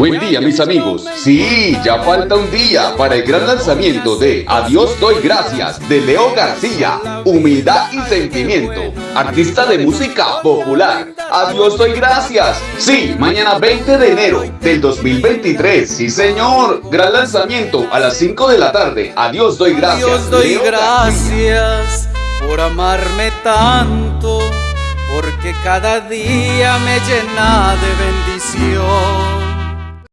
Buen día mis amigos, sí, ya falta un día para el gran lanzamiento de Adiós doy gracias de Leo García, Humildad y Sentimiento, artista de música popular. Adiós doy gracias, sí, mañana 20 de enero del 2023, sí señor, gran lanzamiento a las 5 de la tarde, Adiós doy gracias. Adiós doy gracias por amarme tanto, porque cada día me llena de bendición.